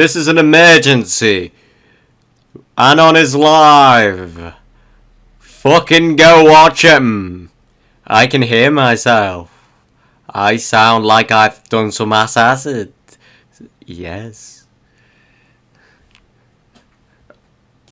This is an emergency. Anon is live. Fucking go watch him. I can hear myself. I sound like I've done some ass acid. Yes.